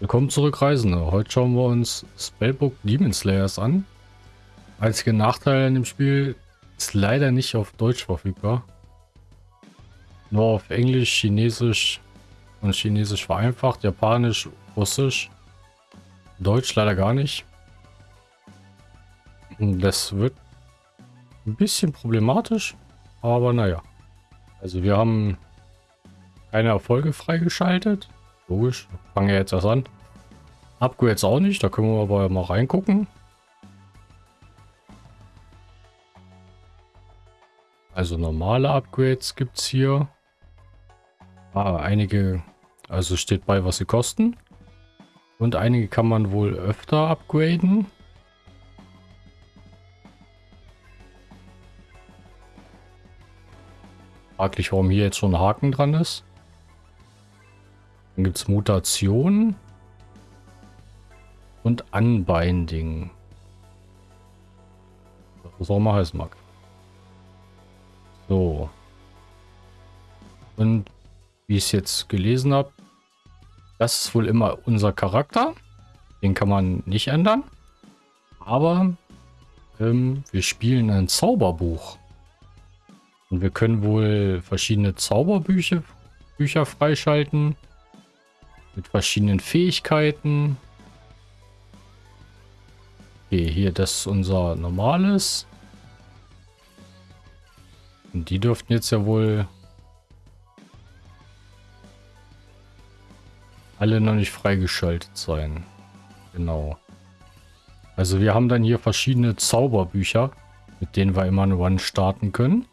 Willkommen zurück, Reisende. Heute schauen wir uns Spellbook Demon Slayers an. Einziger Nachteil an dem Spiel ist leider nicht auf Deutsch verfügbar. Nur auf Englisch, Chinesisch und Chinesisch vereinfacht, Japanisch, Russisch, Deutsch leider gar nicht. Das wird ein bisschen problematisch, aber naja. Also wir haben keine Erfolge freigeschaltet. Logisch, fangen wir jetzt erst an. Upgrades auch nicht, da können wir aber mal reingucken. Also normale Upgrades gibt es hier. Ah, einige, also steht bei, was sie kosten. Und einige kann man wohl öfter upgraden. Fraglich, warum hier jetzt schon ein Haken dran ist. Dann gibt es Mutationen und Unbinding. Was auch mal heißen mag. So. Und wie ich es jetzt gelesen habe, das ist wohl immer unser Charakter. Den kann man nicht ändern. Aber ähm, wir spielen ein Zauberbuch. Und wir können wohl verschiedene Zauberbücher Bücher freischalten. Mit verschiedenen Fähigkeiten. Okay, hier das ist unser normales. Und die dürften jetzt ja wohl alle noch nicht freigeschaltet sein. Genau. Also wir haben dann hier verschiedene Zauberbücher, mit denen wir immer eine One starten können.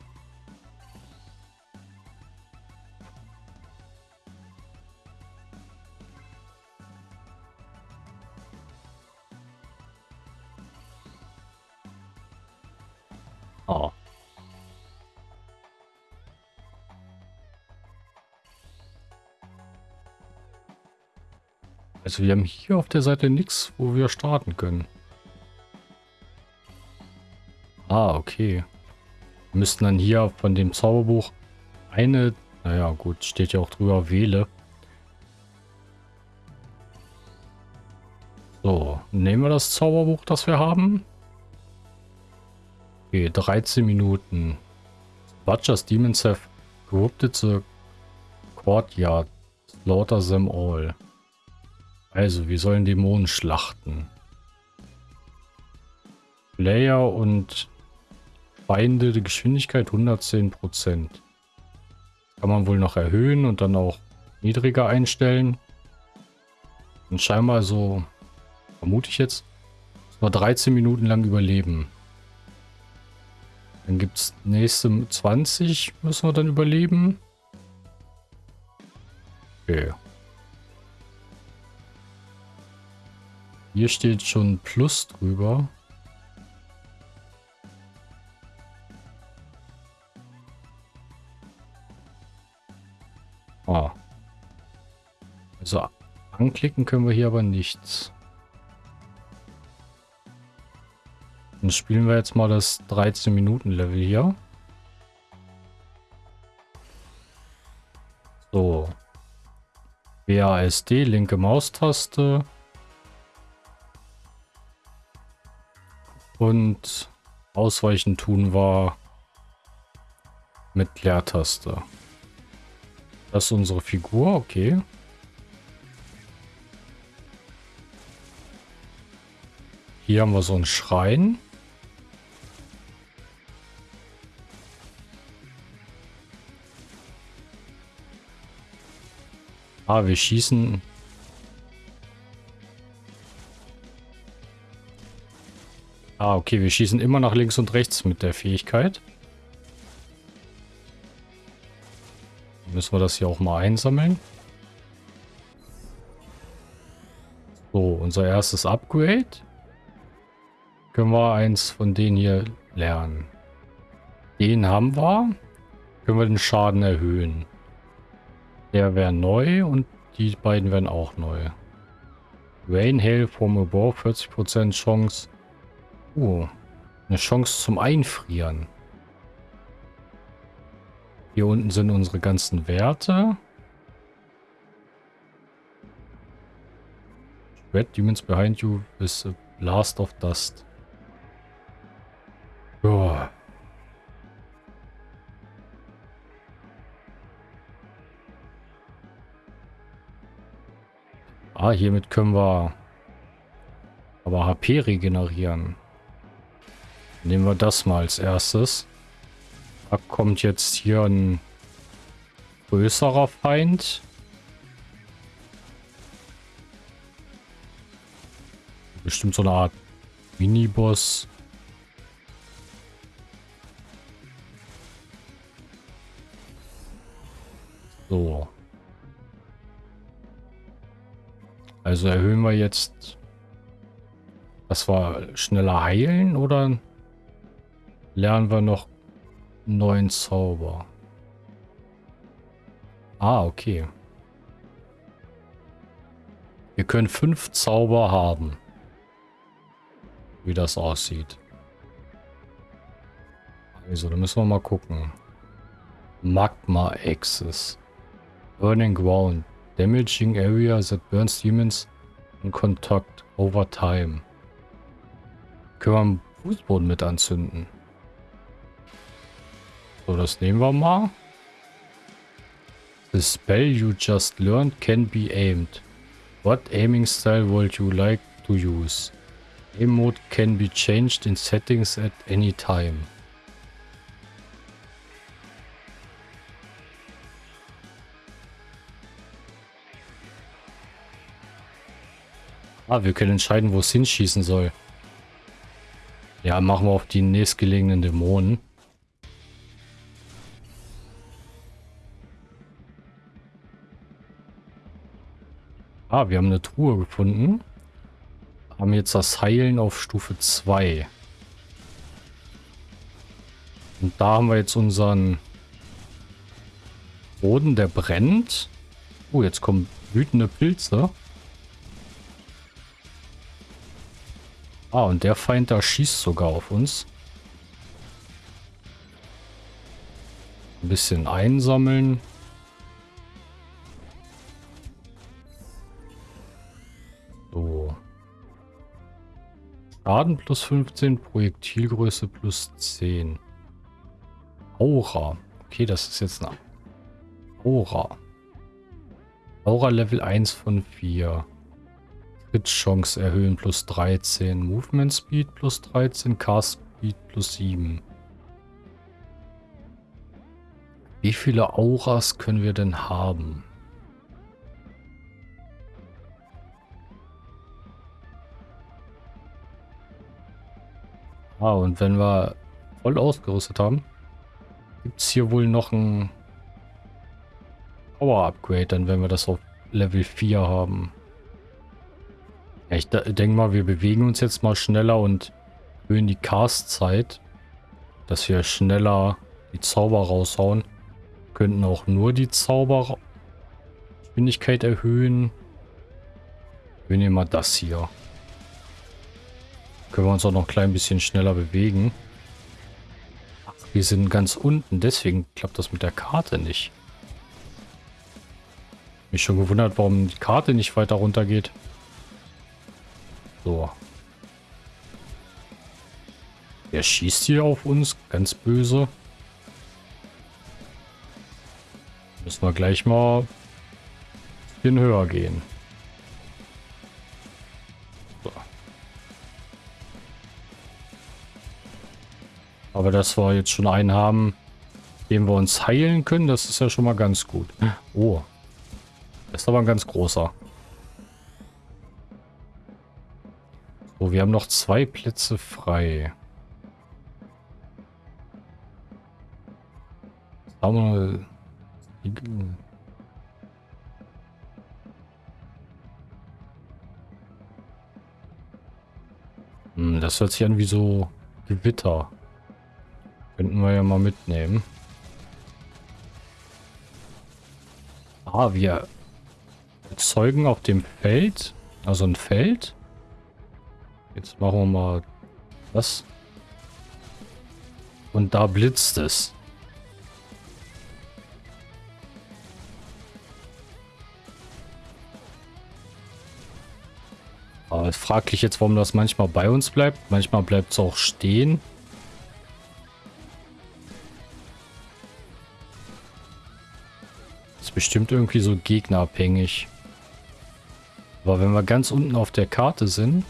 Also wir haben hier auf der Seite nichts, wo wir starten können. Ah, okay. Wir müssten dann hier von dem Zauberbuch eine, naja gut, steht ja auch drüber, wähle. So, nehmen wir das Zauberbuch, das wir haben. Okay, 13 Minuten. Butcher's Demons have corrupted the courtyard. Slaughter them all. Also, wir sollen Dämonen schlachten. Player und Feinde, die Geschwindigkeit 110%. Kann man wohl noch erhöhen und dann auch niedriger einstellen. Und scheinbar so, vermute ich jetzt, nur 13 Minuten lang überleben. Dann gibt es nächste 20, müssen wir dann überleben. Okay. Hier steht schon Plus drüber. Ah. Also anklicken können wir hier aber nichts. Dann spielen wir jetzt mal das 13 Minuten Level hier. So. WASD, linke Maustaste. Und ausweichen tun wir mit Leertaste. Das ist unsere Figur, okay. Hier haben wir so einen Schrein. Ah, wir schießen Ah, okay, wir schießen immer nach links und rechts mit der Fähigkeit. Müssen wir das hier auch mal einsammeln. So, unser erstes Upgrade. Können wir eins von denen hier lernen. Den haben wir. Können wir den Schaden erhöhen. Der wäre neu und die beiden werden auch neu. Rain Hail from above, 40% Chance Oh, eine Chance zum Einfrieren. Hier unten sind unsere ganzen Werte. Red demons behind you with a blast of dust. Ja. Ah, hiermit können wir aber HP regenerieren. Nehmen wir das mal als erstes. Da kommt jetzt hier ein größerer Feind. Bestimmt so eine Art Miniboss. So. Also erhöhen wir jetzt, dass wir schneller heilen oder lernen wir noch neuen Zauber? Ah, okay. Wir können fünf Zauber haben. Wie das aussieht. Also, da müssen wir mal gucken. Magma Axis. Burning Ground. Damaging area that burns demons in contact over time. Können wir einen Fußboden mit anzünden. So, das nehmen wir mal. The spell you just learned can be aimed. What aiming style would you like to use? Aim mode can be changed in settings at any time. Ah, wir können entscheiden, wo es hinschießen soll. Ja, machen wir auf die nächstgelegenen Dämonen. Ah, wir haben eine Truhe gefunden. Haben jetzt das Heilen auf Stufe 2. Und da haben wir jetzt unseren Boden, der brennt. Oh, jetzt kommen wütende Pilze. Ah, und der Feind da schießt sogar auf uns. Ein bisschen einsammeln. Schaden plus 15, Projektilgröße plus 10. Aura. Okay, das ist jetzt eine Aura. Aura Level 1 von 4. Crit-Chance erhöhen plus 13. Movement Speed plus 13. Cast Speed plus 7. Wie viele Auras können wir denn haben? Ah, und wenn wir voll ausgerüstet haben, gibt es hier wohl noch ein Power-Upgrade, dann wenn wir das auf Level 4 haben. Ja, ich denke mal, wir bewegen uns jetzt mal schneller und erhöhen die Cast-Zeit, dass wir schneller die Zauber raushauen. Könnten auch nur die Zaubergeschwindigkeit erhöhen. Wir nehmen mal das hier. Können wir uns auch noch ein klein bisschen schneller bewegen. Ach, wir sind ganz unten, deswegen klappt das mit der Karte nicht. Mich schon gewundert, warum die Karte nicht weiter runter geht. So. Der schießt hier auf uns, ganz böse. Müssen wir gleich mal ein bisschen höher gehen. Aber dass wir jetzt schon einen haben, den wir uns heilen können, das ist ja schon mal ganz gut. Oh. Das ist aber ein ganz großer. So, wir haben noch zwei Plätze frei. Wir... Hm, das hört sich an wie so Gewitter. Könnten wir ja mal mitnehmen. Ah, wir erzeugen auf dem Feld, also ein Feld. Jetzt machen wir mal das. Und da blitzt es. Aber fraglich jetzt, warum das manchmal bei uns bleibt. Manchmal bleibt es auch stehen. Bestimmt irgendwie so gegnerabhängig. Aber wenn wir ganz unten auf der Karte sind,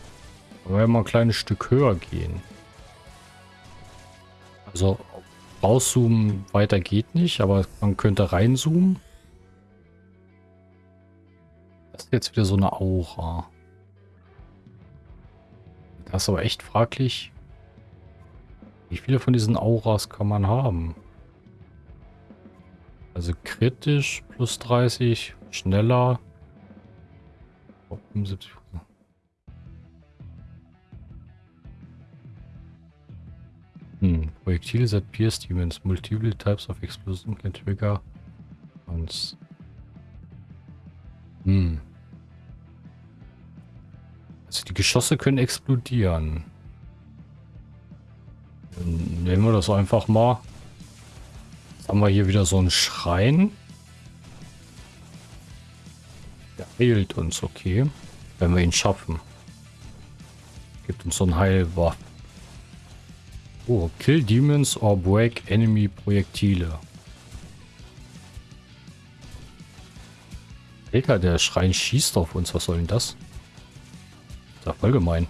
wollen wir mal ein kleines Stück höher gehen. Also rauszoomen weiter geht nicht, aber man könnte reinzoomen. Das ist jetzt wieder so eine Aura. Das ist aber echt fraglich. Wie viele von diesen Auras kann man haben? Also kritisch plus 30, schneller. 75 Hm, Projektile that pierce demons. Multiple types of explosion can trigger once. Hm. Also die Geschosse können explodieren. Dann nehmen wir das einfach mal. Haben wir hier wieder so einen Schrein. Der heilt uns, okay. Wenn wir ihn schaffen. Gibt uns so ein Heilwaffe. Oh, kill demons or break enemy Projektile. Alter, der Schrein schießt auf uns. Was soll denn das? Das ist voll gemein.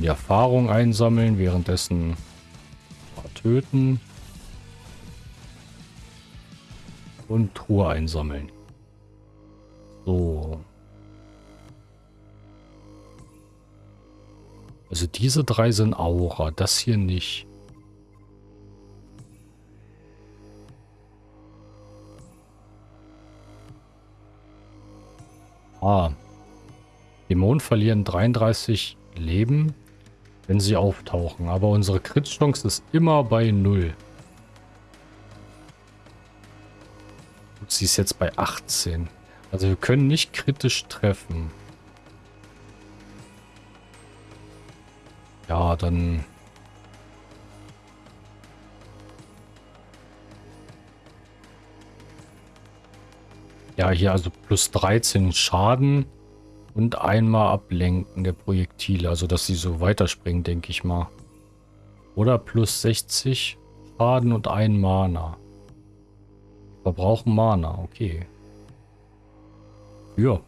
Die Erfahrung einsammeln, währenddessen töten. Und Truhe einsammeln. So. Also diese drei sind Aura, das hier nicht. Ah. Dämonen verlieren 33 Leben wenn sie auftauchen. Aber unsere Crit-Chance ist immer bei 0. Sie ist jetzt bei 18. Also wir können nicht kritisch treffen. Ja, dann... Ja, hier also plus 13 Schaden. Und einmal ablenken der Projektile, also dass sie so weiterspringen, denke ich mal. Oder plus 60 Schaden und ein Mana. Verbrauchen Mana, okay. Ja.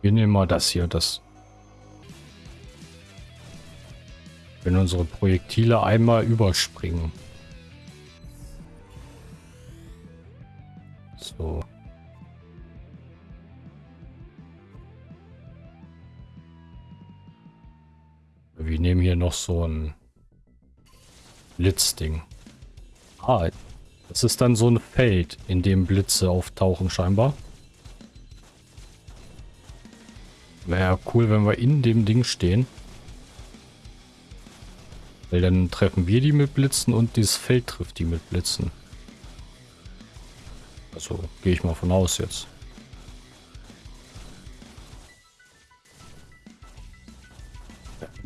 Wir nehmen mal das hier, das. Wenn unsere Projektile einmal überspringen. Noch so ein Blitzding. Ah, das ist dann so ein Feld, in dem Blitze auftauchen scheinbar. Wäre cool, wenn wir in dem Ding stehen. Weil dann treffen wir die mit Blitzen und dieses Feld trifft die mit Blitzen. Also gehe ich mal von aus jetzt.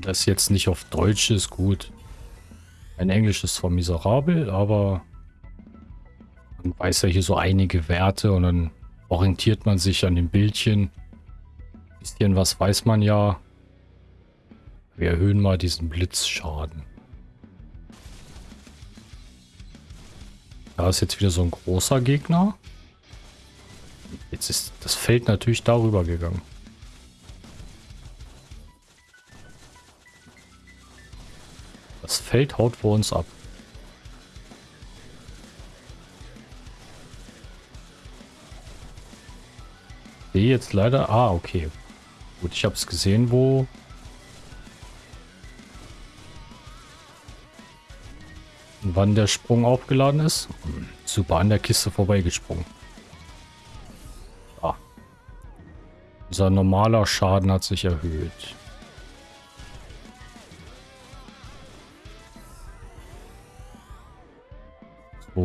Das jetzt nicht auf Deutsch ist, gut. Mein Englisch ist zwar miserabel, aber man weiß ja hier so einige Werte und dann orientiert man sich an den Bildchen. Ein bisschen was weiß man ja. Wir erhöhen mal diesen Blitzschaden. Da ist jetzt wieder so ein großer Gegner. Jetzt ist das Feld natürlich darüber gegangen. Feld haut vor uns ab. Sehe jetzt leider... Ah, okay. Gut, ich habe es gesehen, wo... Wann der Sprung aufgeladen ist. Hm, super, an der Kiste vorbeigesprungen. Ah. Unser normaler Schaden hat sich erhöht.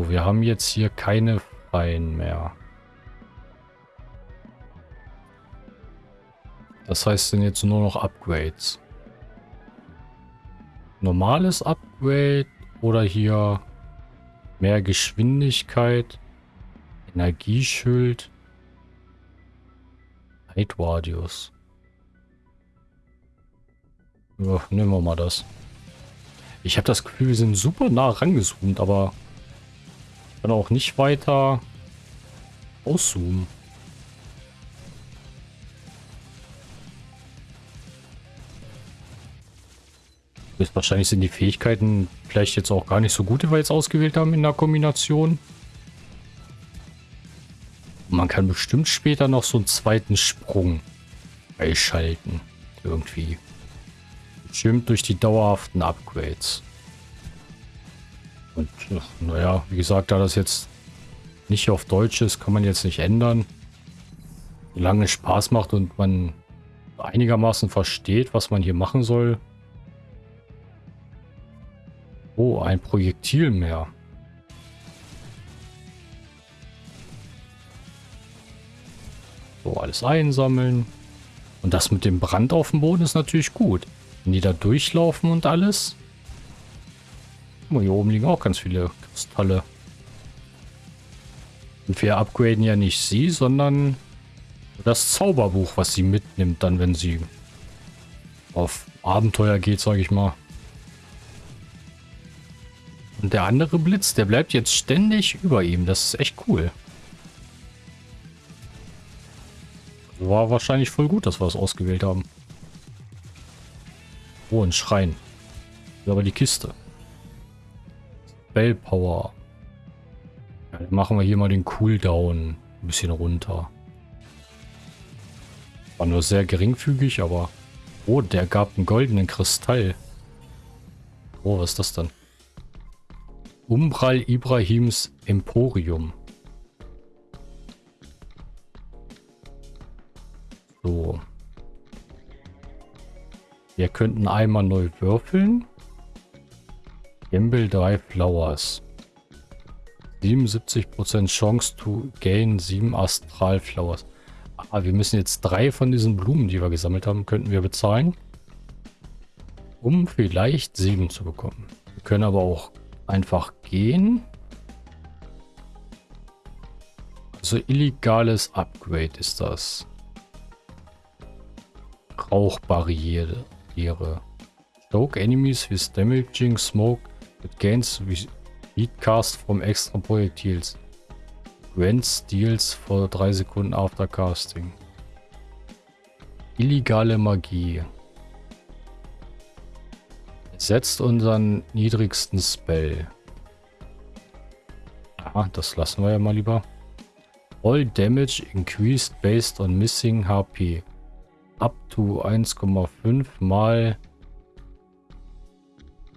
Wir haben jetzt hier keine Freien mehr. Das heißt sind jetzt nur noch Upgrades. Normales Upgrade oder hier mehr Geschwindigkeit. Energieschild. Radius. Ja, nehmen wir mal das. Ich habe das Gefühl, wir sind super nah rangezoomt, aber dann auch nicht weiter auszoomen. Wahrscheinlich sind die Fähigkeiten vielleicht jetzt auch gar nicht so gut, die wir jetzt ausgewählt haben in der Kombination. Man kann bestimmt später noch so einen zweiten Sprung einschalten. Irgendwie. Bestimmt durch die dauerhaften Upgrades. Und naja, wie gesagt, da das jetzt nicht auf Deutsch ist, kann man jetzt nicht ändern. Solange es Spaß macht und man einigermaßen versteht, was man hier machen soll. Oh, ein Projektil mehr. So, alles einsammeln. Und das mit dem Brand auf dem Boden ist natürlich gut. Wenn die da durchlaufen und alles. Oh, hier oben liegen auch ganz viele Kristalle. Und wir upgraden ja nicht sie, sondern das Zauberbuch, was sie mitnimmt, dann wenn sie auf Abenteuer geht, sage ich mal. Und der andere Blitz, der bleibt jetzt ständig über ihm. Das ist echt cool. War wahrscheinlich voll gut, dass wir das ausgewählt haben. Oh, ein Schrein. Aber die Kiste. Bell Power. Ja, dann machen wir hier mal den Cooldown ein bisschen runter. War nur sehr geringfügig, aber... Oh, der gab einen goldenen Kristall. Oh, was ist das dann? Umbral Ibrahims Emporium. So. Wir könnten einmal neu würfeln. Gamble 3 Flowers. 77% Chance to gain 7 Astral Flowers. Ah, wir müssen jetzt drei von diesen Blumen, die wir gesammelt haben, könnten wir bezahlen. Um vielleicht 7 zu bekommen. Wir können aber auch einfach gehen. Also illegales Upgrade ist das. Rauchbarriere. Stoke enemies with damaging smoke that gains speed cast from extra Projektils. Grants deals for 3 Sekunden after casting. Illegale Magie. Setzt unseren niedrigsten Spell. Ah, das lassen wir ja mal lieber. All damage increased based on missing HP. Up to 1,5 mal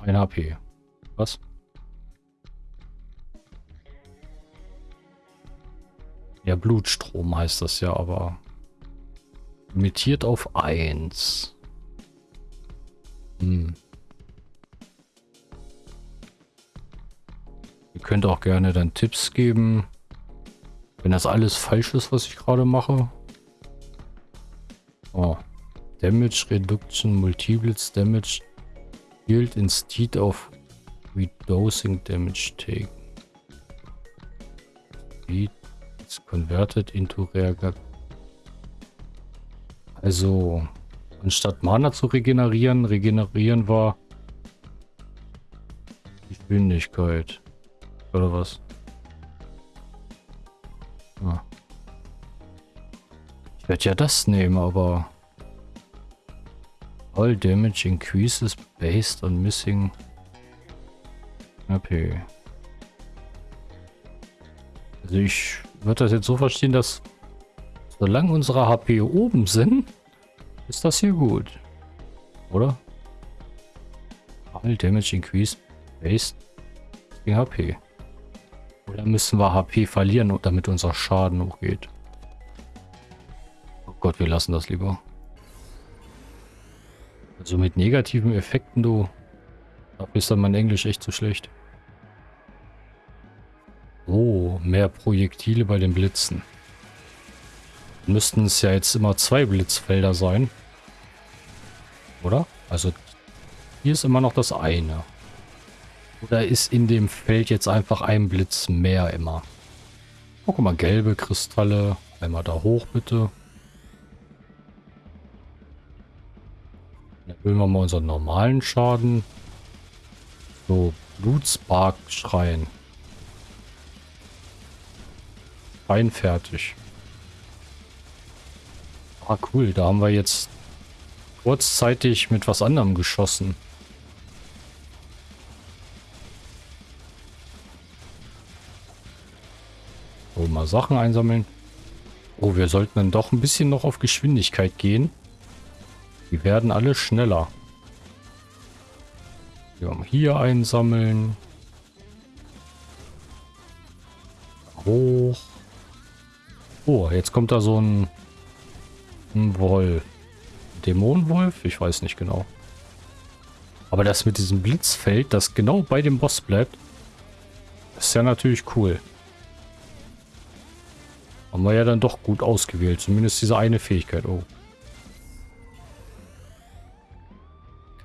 1 HP. Was? Ja, Blutstrom heißt das ja, aber limitiert auf 1. Hm. Ihr könnt auch gerne dann Tipps geben, wenn das alles falsch ist, was ich gerade mache. Oh. Damage Reduction, Multiples Damage Healed instead of Redosing Damage taken. Speed converted into Reagat. Also, anstatt Mana zu regenerieren, regenerieren wir Geschwindigkeit. Oder was? Ah. Ich werde ja das nehmen, aber... All damage increases based on missing... AP. Also ich würde das jetzt so verstehen, dass solange unsere HP oben sind, ist das hier gut. Oder? All damage increased based on HP. Oder müssen wir HP verlieren, damit unser Schaden hochgeht? Oh Gott, wir lassen das lieber. Also mit negativen Effekten, du... Dafür ist dann mein Englisch echt zu schlecht. Oh, mehr Projektile bei den Blitzen. Müssten es ja jetzt immer zwei Blitzfelder sein. Oder? Also hier ist immer noch das eine. Oder ist in dem Feld jetzt einfach ein Blitz mehr immer? Oh, guck mal, gelbe Kristalle. Einmal da hoch, bitte. Dann erhöhen wir mal unseren normalen Schaden. So, Blutspark-Schrein. Rein fertig. Ah, cool. Da haben wir jetzt kurzzeitig mit was anderem geschossen. So, mal Sachen einsammeln. Oh, wir sollten dann doch ein bisschen noch auf Geschwindigkeit gehen. Die werden alle schneller. Haben hier einsammeln. Hoch. Oh, jetzt kommt da so ein, ein Wolf. Dämonenwolf? Ich weiß nicht genau. Aber das mit diesem Blitzfeld, das genau bei dem Boss bleibt, ist ja natürlich cool. Haben wir ja dann doch gut ausgewählt. Zumindest diese eine Fähigkeit. Oh.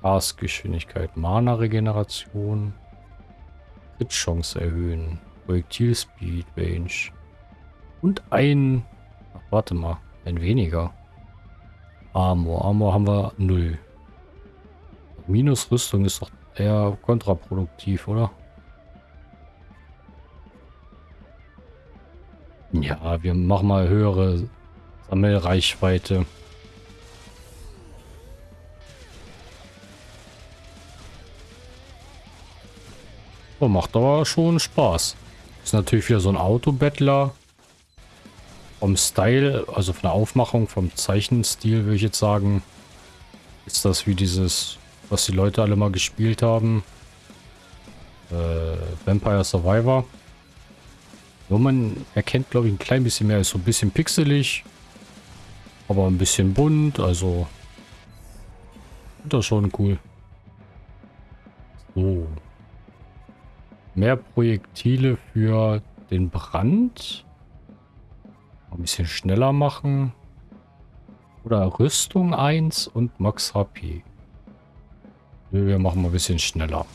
Gasgeschwindigkeit, Mana-Regeneration, Hit-Chance erhöhen, Projektil-Speed, Range und ein, ach, warte mal, ein weniger. Armor, Armor haben wir null. Minus Rüstung ist doch eher kontraproduktiv, oder? Ja, wir machen mal höhere Sammelreichweite. Oh, macht aber schon Spaß. Ist natürlich wieder so ein Autobettler. Vom Style, also von der Aufmachung, vom Zeichenstil würde ich jetzt sagen, ist das wie dieses, was die Leute alle mal gespielt haben. Äh, Vampire Survivor. Nur man erkennt, glaube ich, ein klein bisschen mehr. Ist so ein bisschen pixelig. Aber ein bisschen bunt. Also. Das ist schon cool. So. Mehr Projektile für den Brand. Ein bisschen schneller machen. Oder Rüstung 1 und Max HP. Wir machen mal ein bisschen schneller.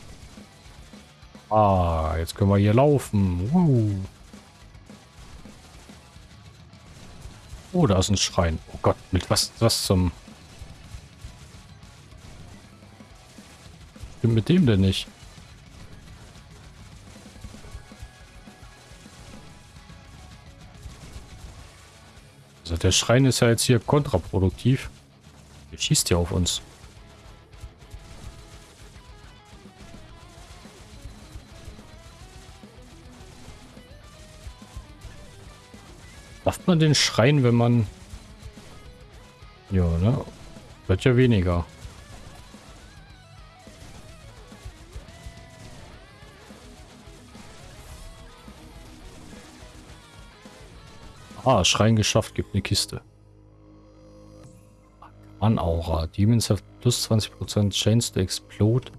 Ah, jetzt können wir hier laufen. Uh. Oh, da ist ein Schrein. Oh Gott, mit was, was zum... Mit dem denn nicht? Der Schrein ist ja jetzt hier kontraproduktiv. Der schießt ja auf uns. Darf man den Schrein, wenn man... Ja, ne? Wird ja weniger. Ah, Schrein geschafft, gibt eine Kiste. An Aura. Demons have plus 20% chance to explode.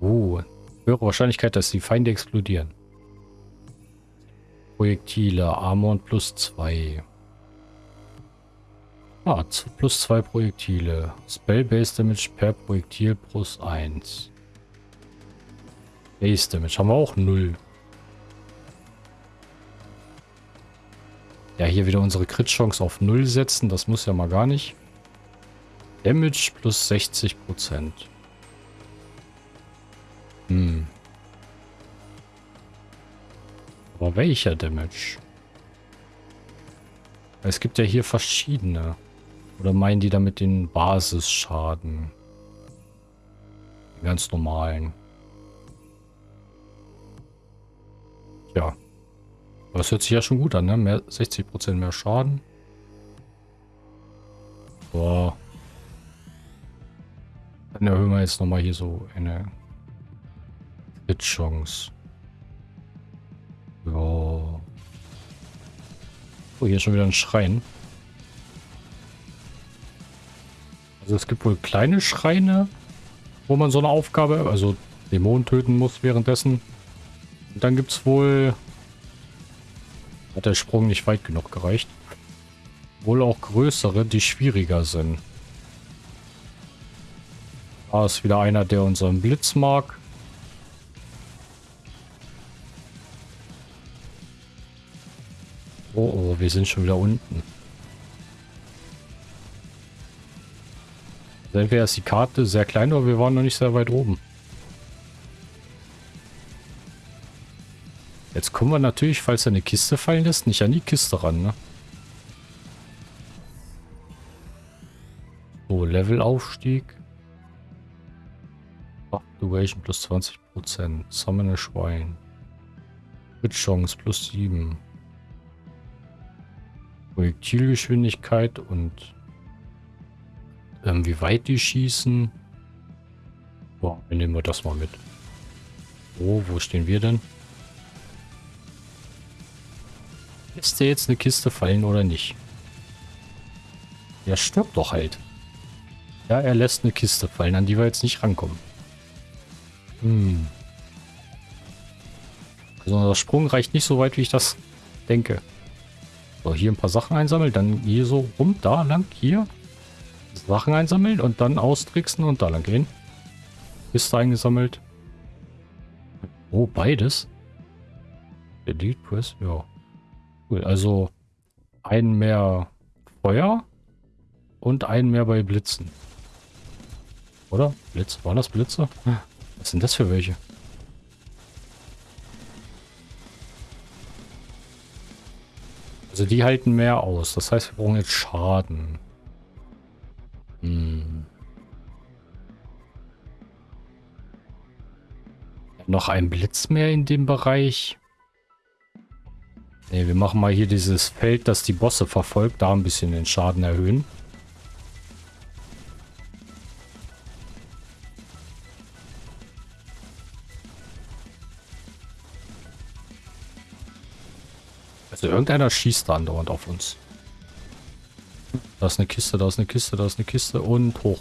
Oh, höhere Wahrscheinlichkeit, dass die Feinde explodieren. Projektile, Armor plus 2. Ah, plus 2 Projektile. Spell Base Damage per Projektil plus 1. Base Damage haben wir auch 0. Ja, hier wieder unsere Crit-Chance auf 0 setzen. Das muss ja mal gar nicht. Damage plus 60% Hm. Aber welcher Damage? Es gibt ja hier verschiedene. Oder meinen die damit den Basisschaden? Den ganz normalen. Ja. Das hört sich ja schon gut an, ne? Mehr, 60% mehr Schaden. Boah. Dann erhöhen wir jetzt nochmal hier so eine Hit-Chance. Ja. Oh, hier ist schon wieder ein Schrein. Also es gibt wohl kleine Schreine, wo man so eine Aufgabe, also Dämonen töten muss währenddessen. Und dann gibt es wohl hat der Sprung nicht weit genug gereicht. Wohl auch größere, die schwieriger sind. Da ist wieder einer, der unseren Blitz mag. Oh, oh, wir sind schon wieder unten. Entweder ist die Karte sehr klein, aber wir waren noch nicht sehr weit oben. Jetzt kommen wir natürlich, falls eine Kiste fallen lässt, nicht an die Kiste ran, ne? So, Levelaufstieg. Duration plus 20%. Summon Schwein. Crit Chance plus 7. Projektilgeschwindigkeit und ähm, wie weit die schießen. Boah, nehmen wir das mal mit. Oh, wo stehen wir denn? Lässt der jetzt eine Kiste fallen oder nicht? Der stirbt doch halt. Ja, er lässt eine Kiste fallen, an die wir jetzt nicht rankommen. Hm. Also der Sprung reicht nicht so weit, wie ich das denke. So, hier ein paar Sachen einsammeln, dann hier so rum, da lang, hier. Sachen einsammeln und dann austricksen und da lang gehen. Kiste eingesammelt. Oh, beides. Delete Press, ja. Cool, also einen mehr Feuer und einen mehr bei Blitzen. Oder? Blitz, waren das Blitze? Was sind das für welche? Also die halten mehr aus. Das heißt, wir brauchen jetzt Schaden. Hm. Noch ein Blitz mehr in dem Bereich. Ne, wir machen mal hier dieses Feld, das die Bosse verfolgt. Da ein bisschen den Schaden erhöhen. Also irgendeiner schießt da andauernd auf uns. Da ist eine Kiste, da ist eine Kiste, da ist eine Kiste und hoch.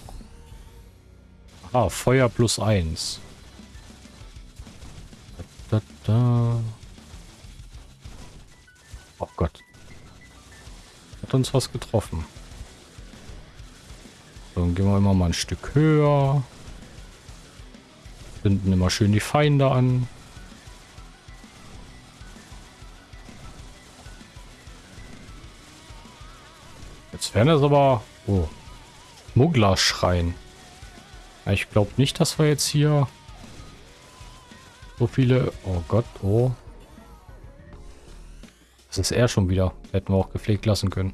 Ah, Feuer plus eins. Da, da. Oh Gott. Hat uns was getroffen. Dann gehen wir immer mal ein Stück höher. Finden immer schön die Feinde an. Jetzt wären das aber... Oh. Schmugglerschrein. Ja, ich glaube nicht, dass wir jetzt hier so viele... Oh Gott, oh. Ist er schon wieder. Hätten wir auch gepflegt lassen können.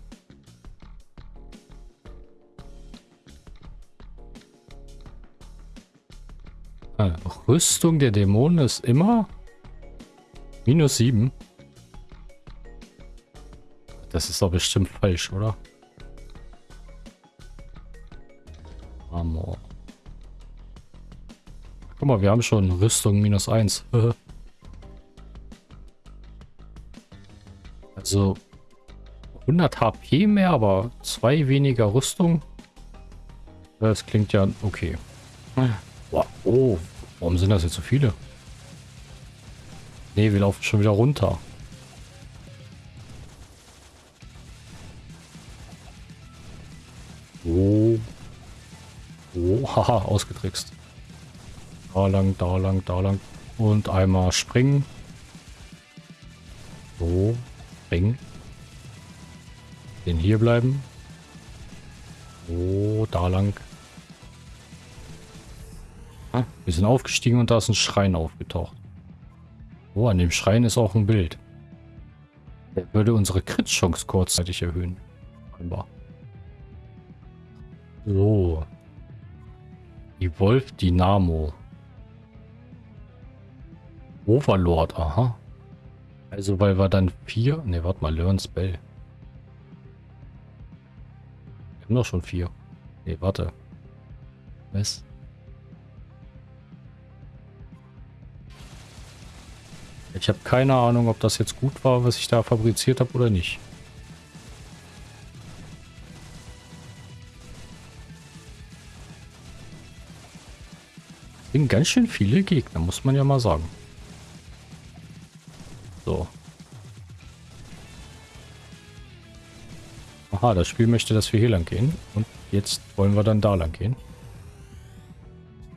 Ah, Rüstung der Dämonen ist immer minus 7. Das ist doch bestimmt falsch, oder? Armor. Guck mal, wir haben schon Rüstung minus 1. also 100 HP mehr, aber zwei weniger Rüstung. Das klingt ja okay. Boah, oh, warum sind das jetzt so viele? Ne, wir laufen schon wieder runter. Oh. Oh, haha, ausgetrickst. Da lang, da lang, da lang. Und einmal springen. Springen. Den hier bleiben. Oh, da lang. Ah, wir sind aufgestiegen und da ist ein Schrein aufgetaucht. Oh, an dem Schrein ist auch ein Bild. Der würde unsere Crit-Chance kurzzeitig erhöhen. Scheinbar. So. Evolve Dynamo. Overlord, aha. Also, weil wir dann vier... Ne, warte mal, Learn Spell. Wir haben doch schon vier. Ne, warte. Was? Ich habe keine Ahnung, ob das jetzt gut war, was ich da fabriziert habe oder nicht. sind ganz schön viele Gegner, muss man ja mal sagen. So. Aha, das Spiel möchte, dass wir hier lang gehen. Und jetzt wollen wir dann da lang gehen.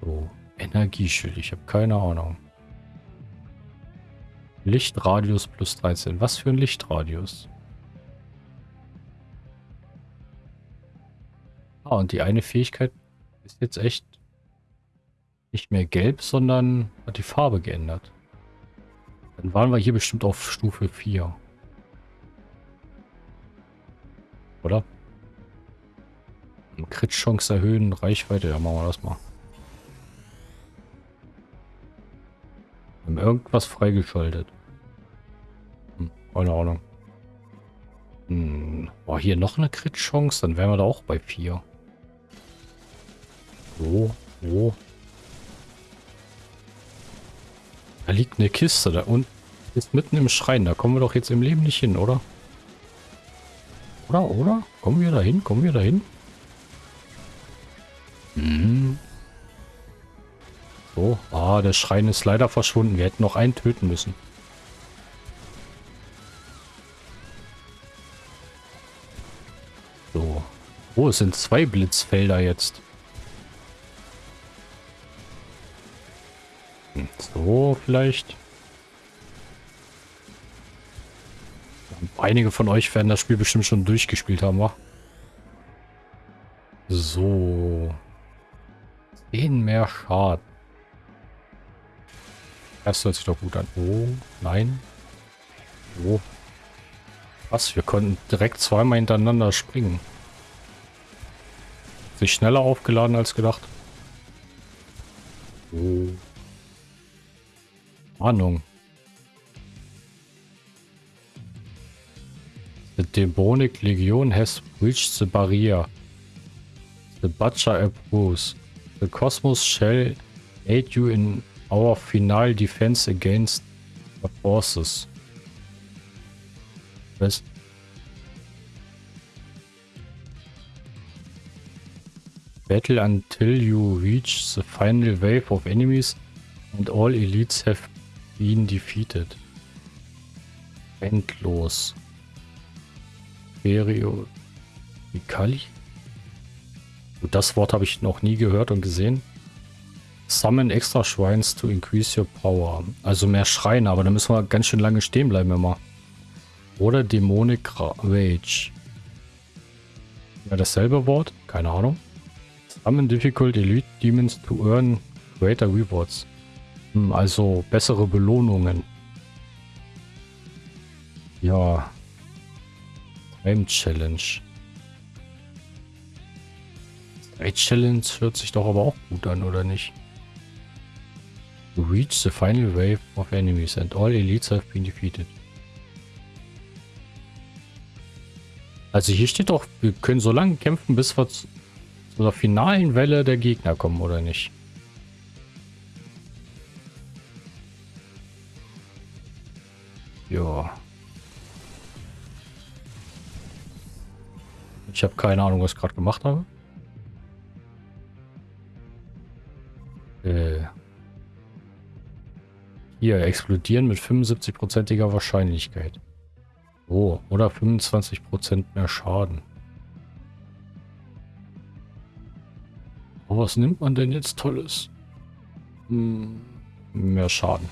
So, Energieschild. Ich habe keine Ahnung. Lichtradius plus 13. Was für ein Lichtradius? Ah, und die eine Fähigkeit ist jetzt echt nicht mehr gelb, sondern hat die Farbe geändert. Dann waren wir hier bestimmt auf Stufe 4. Oder? Crit-Chance erhöhen, Reichweite, ja machen wir das mal. Wir haben irgendwas freigeschaltet. Hm, keine Ahnung. Hm, war hier noch eine Crit-Chance? Dann wären wir da auch bei 4. Wo? Wo? Da liegt eine Kiste da und ist mitten im Schrein. Da kommen wir doch jetzt im Leben nicht hin, oder? Oder, oder? Kommen wir da hin? Kommen wir da hin? Hm. So, ah, der Schrein ist leider verschwunden. Wir hätten noch einen töten müssen. So. Oh, es sind zwei Blitzfelder jetzt. So, vielleicht. Einige von euch werden das Spiel bestimmt schon durchgespielt haben, wa? So. 10 mehr Schaden. Das hört sich doch gut an. Oh, nein. Oh. Was? Wir konnten direkt zweimal hintereinander springen. Sich schneller aufgeladen als gedacht. Oh. Ahnung. The demonic legion has reached the barrier. The butcher approves. The cosmos shall aid you in our final defense against the forces. Was? Battle until you reach the final wave of enemies and all elites have been defeated. Endlos. Ferio Ikali? Das Wort habe ich noch nie gehört und gesehen. Summon extra Shrines to increase your power. Also mehr Schreine, aber da müssen wir ganz schön lange stehen bleiben immer. Oder Demonic Rage. Ja, dasselbe Wort? Keine Ahnung. Summon difficult elite demons to earn greater rewards. Also bessere Belohnungen. Ja. Time Challenge. Time Challenge hört sich doch aber auch gut an, oder nicht? You reach the final wave of enemies and all elites have been defeated. Also hier steht doch, wir können so lange kämpfen, bis wir zu der finalen Welle der Gegner kommen, oder nicht? Ja. Ich habe keine Ahnung, was ich gerade gemacht habe. Äh. Hier, explodieren mit 75%iger Wahrscheinlichkeit. Oh, oder 25% mehr Schaden. Oh, was nimmt man denn jetzt Tolles? Hm, mehr Schaden.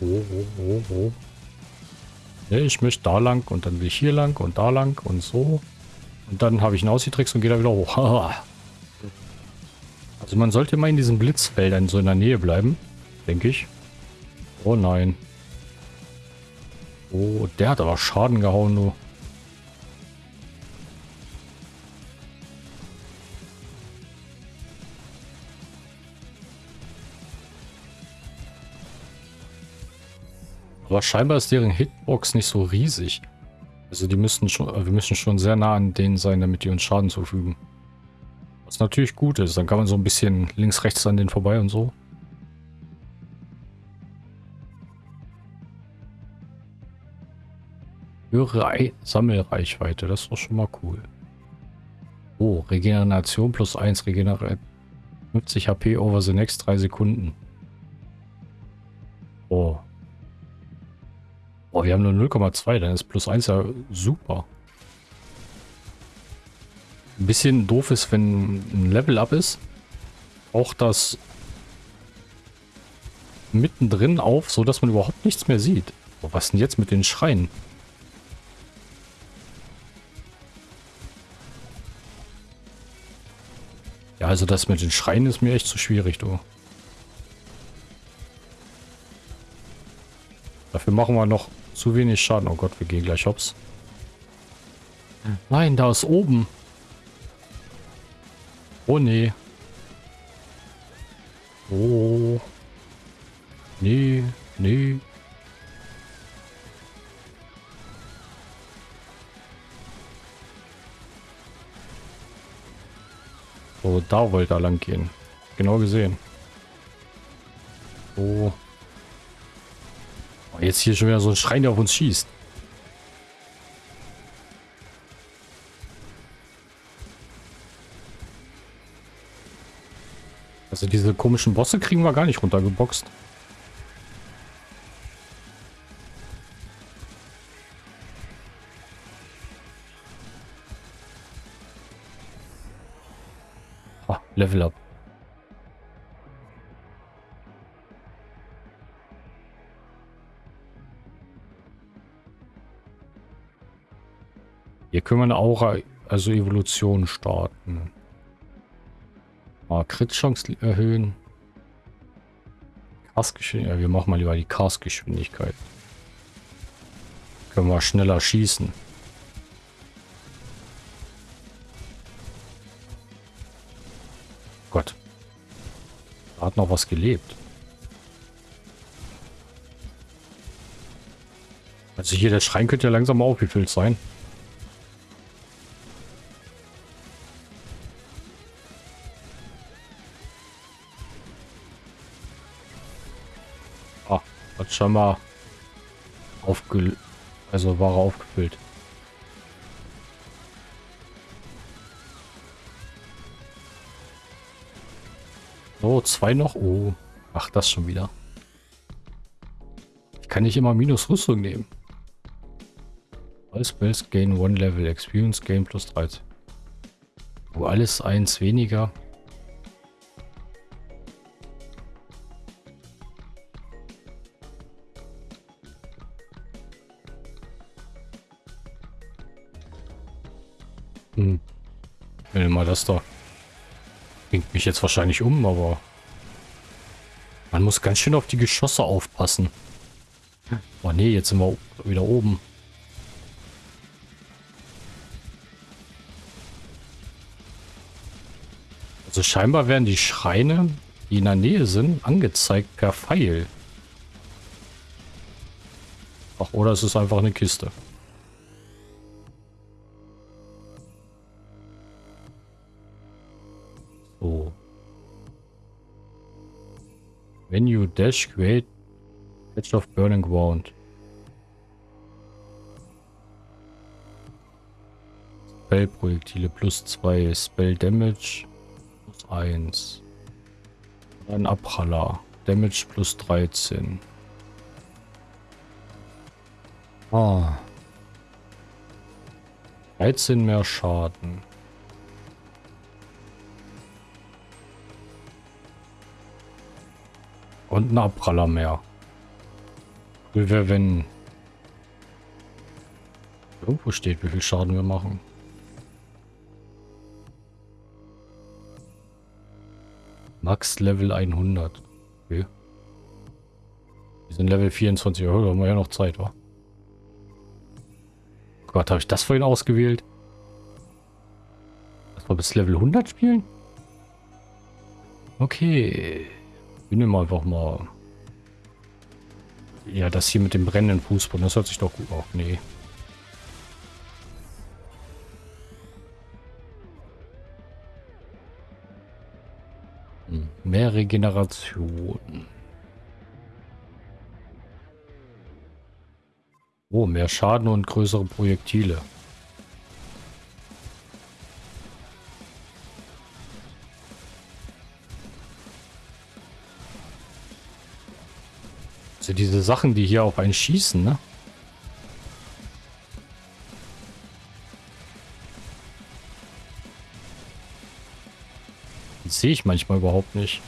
Oh, oh, oh, oh. Nee, ich möchte da lang und dann will ich hier lang und da lang und so. Und dann habe ich einen Aussietricks und gehe da wieder hoch. also man sollte immer in diesen Blitzfeldern so in der Nähe bleiben. Denke ich. Oh nein. Oh, der hat aber Schaden gehauen, nur. Aber scheinbar ist deren Hitbox nicht so riesig. Also die müssen schon, wir müssen schon sehr nah an denen sein, damit die uns Schaden zufügen. Was natürlich gut ist, dann kann man so ein bisschen links, rechts an denen vorbei und so. Höhere Sammelreichweite, das ist doch schon mal cool. Oh, Regeneration plus 1, regeneriert 50 HP over the next 3 Sekunden. Oh, Boah, wir haben nur 0,2, dann ist plus 1 ja super. Ein bisschen doof ist, wenn ein Level up ist, auch das mittendrin auf, so dass man überhaupt nichts mehr sieht. Boah, was denn jetzt mit den Schreien? Ja, also das mit den Schreien ist mir echt zu schwierig, du. Dafür machen wir noch zu wenig Schaden. Oh Gott, wir gehen gleich hops. Nein, da ist oben. Oh nee. Oh. Nee, nee. So, da wollte er lang gehen. Genau gesehen. Oh. Jetzt hier schon wieder so ein Schrein, der auf uns schießt. Also diese komischen Bosse kriegen wir gar nicht runtergeboxt. Können wir eine Aura, also Evolution starten. Ah, Crit-Chance erhöhen. Castgeschwindigkeit. Ja, wir machen mal lieber die Castgeschwindigkeit. Können wir schneller schießen. Gott. Da hat noch was gelebt. Also hier der Schrein könnte ja langsam mal aufgefüllt sein. Hat schon mal aufge... Also war er aufgefüllt. Oh, zwei noch. Oh. Ach, das schon wieder. Ich kann nicht immer minus Rüstung nehmen. All Spells gain one level. Experience gain plus 13. Oh, alles eins weniger. Da. Bringt mich jetzt wahrscheinlich um, aber... Man muss ganz schön auf die Geschosse aufpassen. Oh nee, jetzt sind wir wieder oben. Also scheinbar werden die Schreine, die in der Nähe sind, angezeigt per Pfeil. Ach, oder es ist einfach eine Kiste. Dash, create Edge of Burning Ground. Spell-Projektile plus 2, Spell Damage plus 1. Ein Abpraller. Damage plus 13. Ah. 13 mehr Schaden. Und ein Abpraller mehr. Cool wäre, wenn irgendwo steht, wie viel Schaden wir machen. Max Level 100. Okay. Wir sind Level 24. Oh, da haben wir ja noch Zeit, wa? Gott, habe ich das vorhin ausgewählt? Lass mal bis Level 100 spielen? Okay. Wir nehmen einfach mal... Ja, das hier mit dem brennenden Fußboden, das hört sich doch gut auf. Nee. Hm, mehr Regeneration. Oh, mehr Schaden und größere Projektile. Also diese Sachen, die hier auf einen schießen, ne? Sehe ich manchmal überhaupt nicht.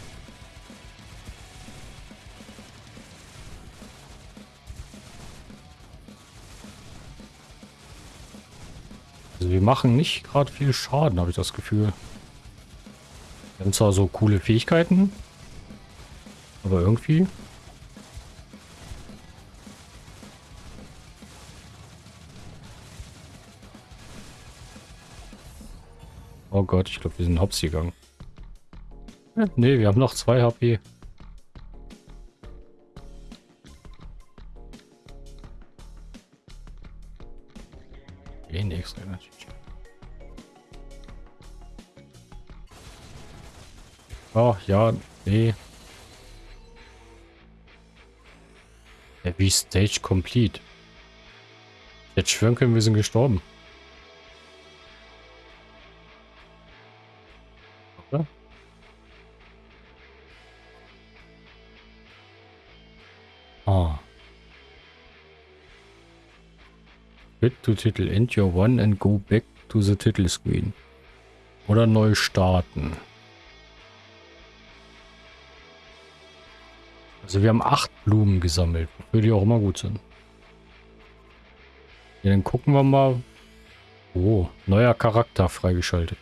Also wir machen nicht gerade viel Schaden, habe ich das Gefühl. Haben zwar so coole Fähigkeiten, aber irgendwie Gott, ich glaube, wir sind hops gegangen. Ne, wir haben noch zwei HP. Den extra natürlich. Oh, ja, nee. Wie Stage Complete. Jetzt schwören können, wir sind gestorben. To Titel. End your one and go back to the title screen. Oder neu starten. Also wir haben acht Blumen gesammelt, wofür die auch immer gut sind. Ja, dann gucken wir mal. Oh, neuer Charakter freigeschaltet.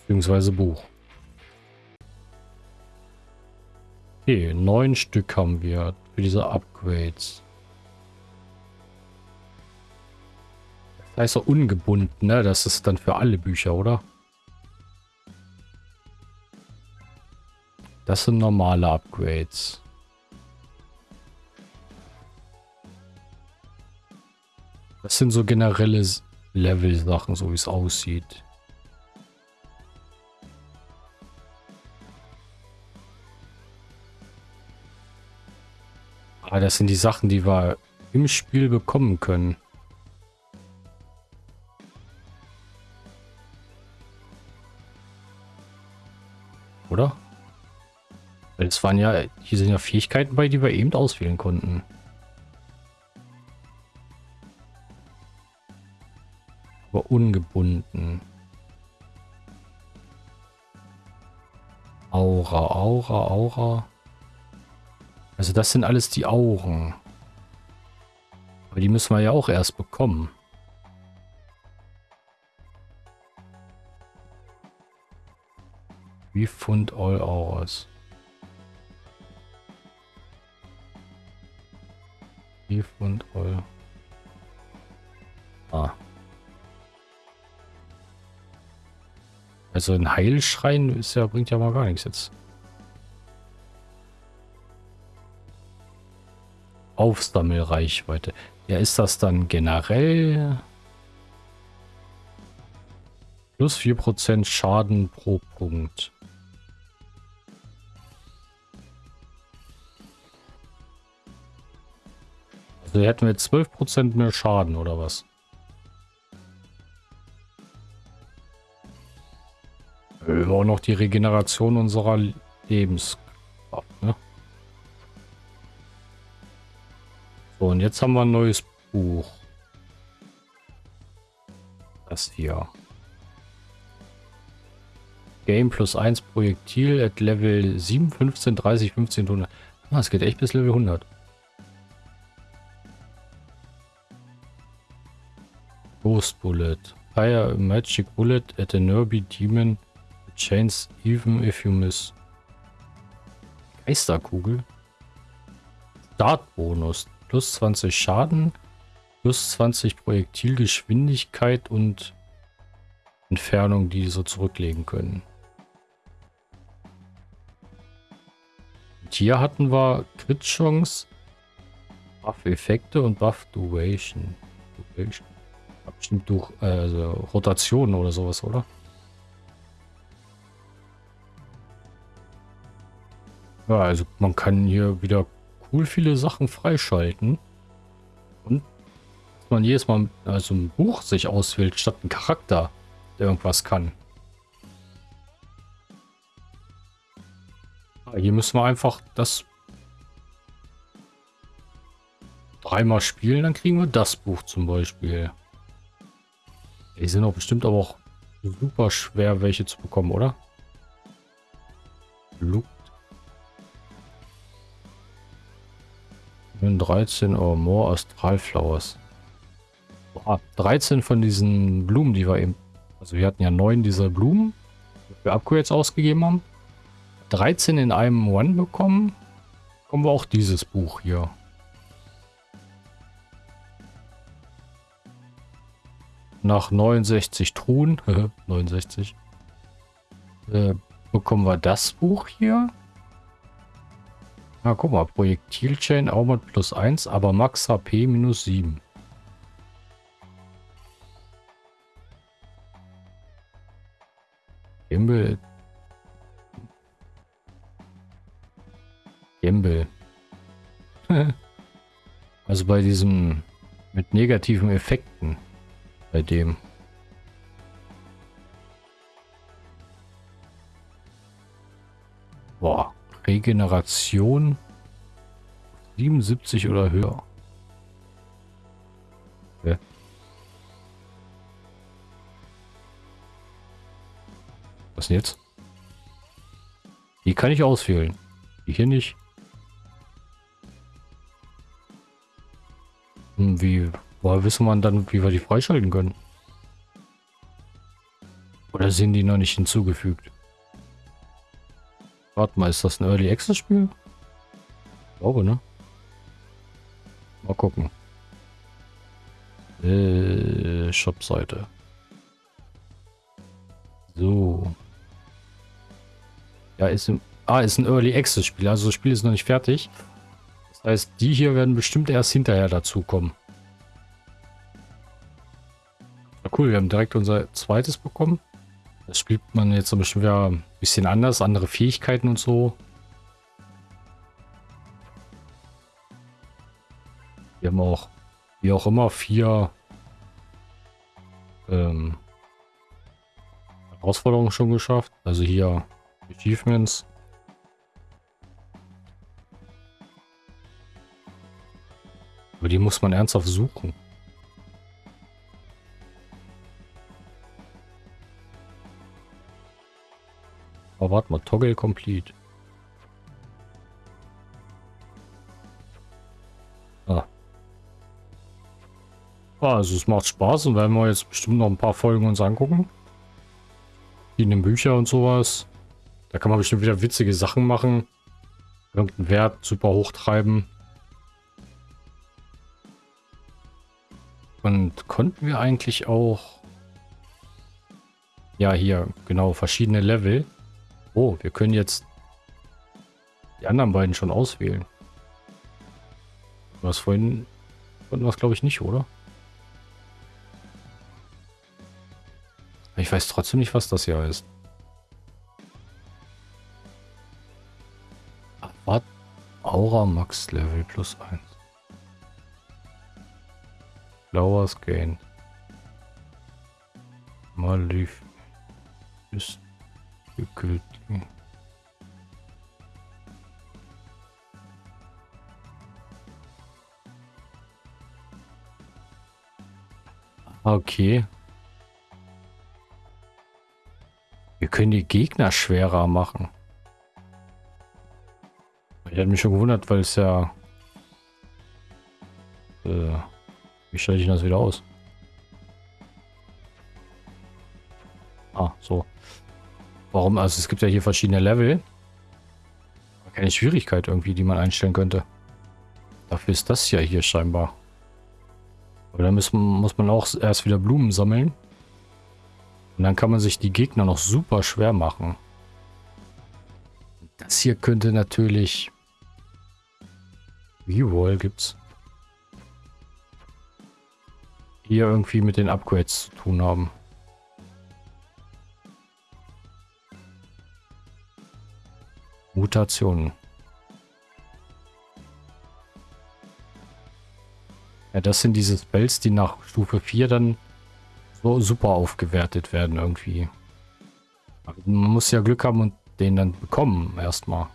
Beziehungsweise Buch. Okay, neun Stück haben wir für diese Upgrades. Da ist er ungebunden, ne? Das ist dann für alle Bücher, oder? Das sind normale Upgrades. Das sind so generelle Level-Sachen, so wie es aussieht. Ah, das sind die Sachen, die wir im Spiel bekommen können. Waren ja, hier sind ja Fähigkeiten bei, die wir eben auswählen konnten. Aber ungebunden. Aura, Aura, Aura. Also das sind alles die Auren. Aber die müssen wir ja auch erst bekommen. Refund all hours. Refund all. Ah. Also ein Heilschrein ist ja, bringt ja mal gar nichts jetzt. Aufsammelreichweite. Ja, ist das dann generell plus 4% Schaden pro Punkt? Also hätten wir 12% mehr Schaden oder was? Haben auch noch die Regeneration unserer Lebenskraft, ne? So, und jetzt haben wir ein neues Buch. Das hier. Game plus 1 Projektil at Level 7, 15, 30, 15, 100. Ah, es geht echt bis Level 100. Ghost Bullet. Fire a magic bullet at a nearby demon. The chains even if you miss. Geisterkugel. Startbonus. Plus 20 Schaden. Plus 20 Projektilgeschwindigkeit und Entfernung, die so zurücklegen können. Und hier hatten wir Crit-Chance, Buff-Effekte und Buff-Duration. Duration. Bestimmt durch äh, also Rotation oder sowas, oder? Ja, also man kann hier wieder cool viele Sachen freischalten. Und man jedes Mal also ein Buch sich auswählt, statt ein Charakter, der irgendwas kann. Ja, hier müssen wir einfach das dreimal spielen, dann kriegen wir das Buch zum Beispiel. Die sind doch bestimmt aber auch super schwer, welche zu bekommen, oder? Looked. 13 or more Astralflowers. Boah, 13 von diesen Blumen, die wir eben... Also wir hatten ja neun dieser Blumen. für Upgrades ausgegeben haben. 13 in einem One bekommen. Kommen wir auch dieses Buch hier. Nach 69 Truhen, 69, äh, bekommen wir das Buch hier. Na, guck mal, Projektilchain Armor plus 1, aber Max HP minus 7. Gimbal. Gimbal. also bei diesem mit negativen Effekten. Bei dem. Boah. Regeneration 77 oder höher. Okay. Was denn jetzt? Die kann ich auswählen. Die hier nicht. Hm, wie, woher wissen wir dann, wie wir die freischalten können? Oder sind die noch nicht hinzugefügt? Warte mal, ist das ein Early Access Spiel? Ich glaube, ne? Mal gucken. Äh, Shop-Seite. So. Ja, ist im, ah, ist ein Early Access Spiel. Also das Spiel ist noch nicht fertig. Das heißt, die hier werden bestimmt erst hinterher dazukommen. Cool, wir haben direkt unser zweites bekommen. Das spielt man jetzt Beispiel wieder ein bisschen anders, andere Fähigkeiten und so. Wir haben auch, wie auch immer, vier ähm, Herausforderungen schon geschafft. Also hier Achievements. Aber die muss man ernsthaft suchen. Aber warte mal, Toggle Complete. Ah. ah. Also es macht Spaß und werden wir jetzt bestimmt noch ein paar Folgen uns angucken. Verschiedene Bücher und sowas. Da kann man bestimmt wieder witzige Sachen machen. Irgendeinen Wert super hochtreiben. Und konnten wir eigentlich auch... Ja, hier, genau, verschiedene Level. Oh, wir können jetzt die anderen beiden schon auswählen. Was vorhin konnten wir es glaube ich nicht, oder? Ich weiß trotzdem nicht, was das hier ist. Was? Aura Max Level plus 1. Flowers Gain. Malif. Ist gekühlt. Okay. Wir können die Gegner schwerer machen. Ich hätte mich schon gewundert, weil es ja... Äh, wie stelle ich das wieder aus? Ah, so. Warum? Also es gibt ja hier verschiedene Level. Keine Schwierigkeit irgendwie, die man einstellen könnte. Dafür ist das ja hier scheinbar. Aber da müssen, muss man auch erst wieder Blumen sammeln. Und dann kann man sich die Gegner noch super schwer machen. Das hier könnte natürlich... Reroll gibt's. Hier irgendwie mit den Upgrades zu tun haben. Mutationen. Ja, das sind diese Spells, die nach Stufe 4 dann so super aufgewertet werden irgendwie. Man muss ja Glück haben und den dann bekommen erstmal.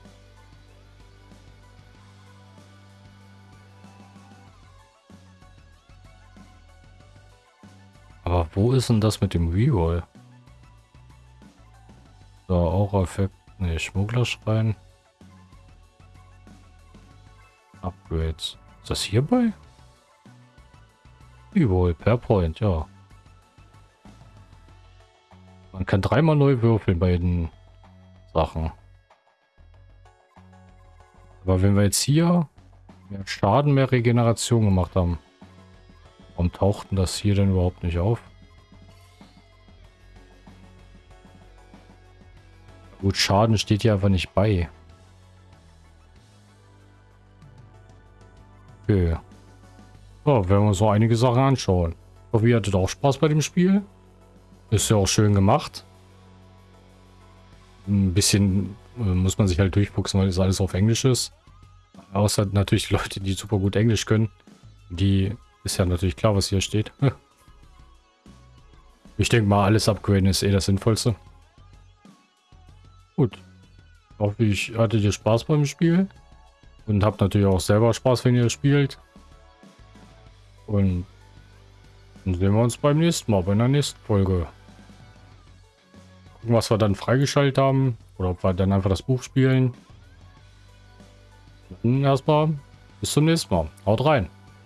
Aber wo ist denn das mit dem Reroll? So, Aura-Effekt. Ne, Schmugglerschrein. Upgrades. Ist das hierbei? Reroll per Point, ja. Man kann dreimal neu würfeln bei den Sachen. Aber wenn wir jetzt hier mehr Schaden, mehr Regeneration gemacht haben, warum taucht denn das hier denn überhaupt nicht auf? Gut, Schaden steht hier einfach nicht bei. Okay. So, werden wir uns so einige Sachen anschauen. Ich hoffe, ihr hattet auch Spaß bei dem Spiel. Ist ja auch schön gemacht. Ein bisschen äh, muss man sich halt durchfuchsen, weil es alles auf Englisch ist. Außer natürlich Leute, die super gut Englisch können. Die ist ja natürlich klar, was hier steht. Ich denke mal, alles upgraden ist eh das Sinnvollste. Gut. Hoffe, ich hatte dir Spaß beim Spiel. Und habt natürlich auch selber Spaß, wenn ihr spielt. Und dann sehen wir uns beim nächsten Mal, bei der nächsten Folge. Gucken, was wir dann freigeschaltet haben. Oder ob wir dann einfach das Buch spielen. Dann erstmal bis zum nächsten Mal. Haut rein.